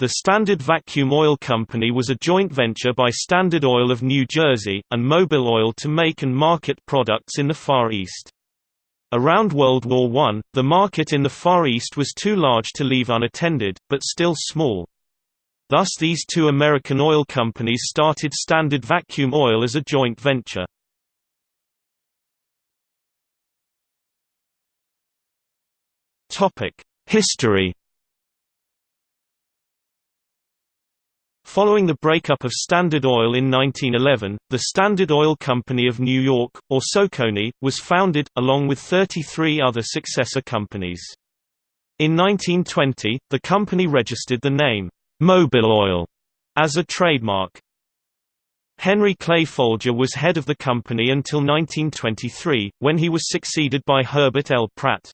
The Standard Vacuum Oil Company was a joint venture by Standard Oil of New Jersey, and Mobil Oil to make and market products in the Far East. Around World War I, the market in the Far East was too large to leave unattended, but still small. Thus these two American oil companies started Standard Vacuum Oil as a joint venture. History Following the breakup of Standard Oil in 1911, the Standard Oil Company of New York, or SOCONY, was founded, along with 33 other successor companies. In 1920, the company registered the name, Mobil Oil, as a trademark. Henry Clay Folger was head of the company until 1923, when he was succeeded by Herbert L. Pratt.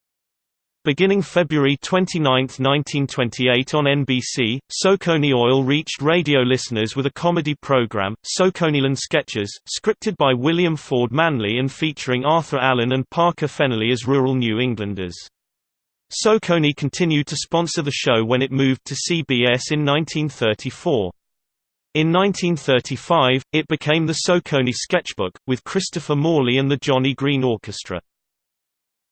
Beginning February 29, 1928 on NBC, SOCONY Oil reached radio listeners with a comedy program, SOCONYland Sketches, scripted by William Ford Manley and featuring Arthur Allen and Parker Fennelly as rural New Englanders. SOCONY continued to sponsor the show when it moved to CBS in 1934. In 1935, it became the SOCONY Sketchbook, with Christopher Morley and the Johnny Green Orchestra.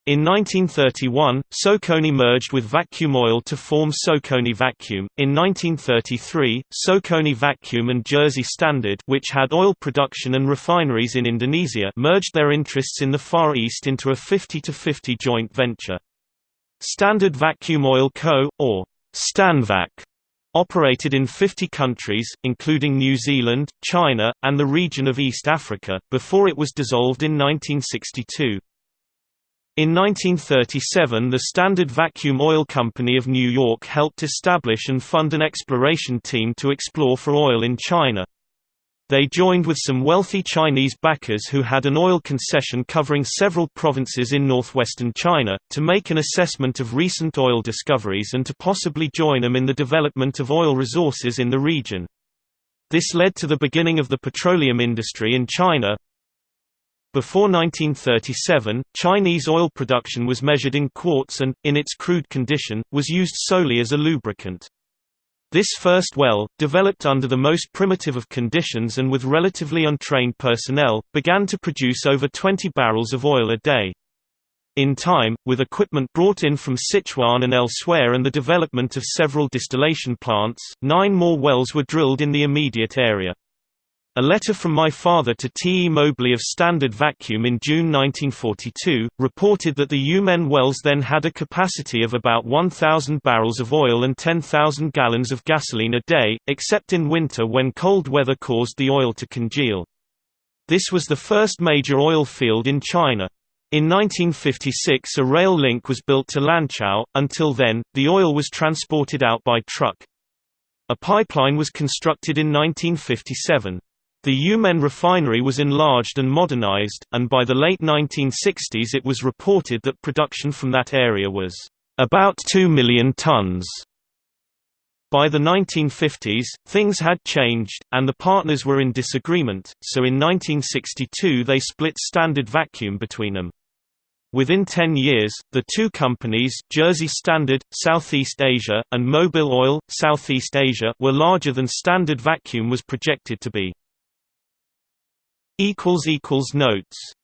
In 1931, SOCONY merged with Vacuum Oil to form SOCONY Vacuum. In 1933, SOCONY Vacuum and Jersey Standard, which had oil production and refineries in Indonesia, merged their interests in the Far East into a 50-50 joint venture. Standard Vacuum Oil Co., or Stanvac, operated in 50 countries, including New Zealand, China, and the region of East Africa, before it was dissolved in 1962. In 1937 the Standard Vacuum Oil Company of New York helped establish and fund an exploration team to explore for oil in China. They joined with some wealthy Chinese backers who had an oil concession covering several provinces in northwestern China, to make an assessment of recent oil discoveries and to possibly join them in the development of oil resources in the region. This led to the beginning of the petroleum industry in China, before 1937, Chinese oil production was measured in quarts and, in its crude condition, was used solely as a lubricant. This first well, developed under the most primitive of conditions and with relatively untrained personnel, began to produce over 20 barrels of oil a day. In time, with equipment brought in from Sichuan and elsewhere and the development of several distillation plants, nine more wells were drilled in the immediate area. A letter from my father to T. E. Mobley of Standard Vacuum in June 1942, reported that the Yumen wells then had a capacity of about 1,000 barrels of oil and 10,000 gallons of gasoline a day, except in winter when cold weather caused the oil to congeal. This was the first major oil field in China. In 1956 a rail link was built to Lanzhou, until then, the oil was transported out by truck. A pipeline was constructed in 1957. The Yumen refinery was enlarged and modernized, and by the late 1960s it was reported that production from that area was about 2 million tons. By the 1950s, things had changed, and the partners were in disagreement, so in 1962 they split Standard Vacuum between them. Within 10 years, the two companies Jersey Standard, Southeast Asia, and Mobil Oil, Southeast Asia were larger than Standard Vacuum was projected to be. Notes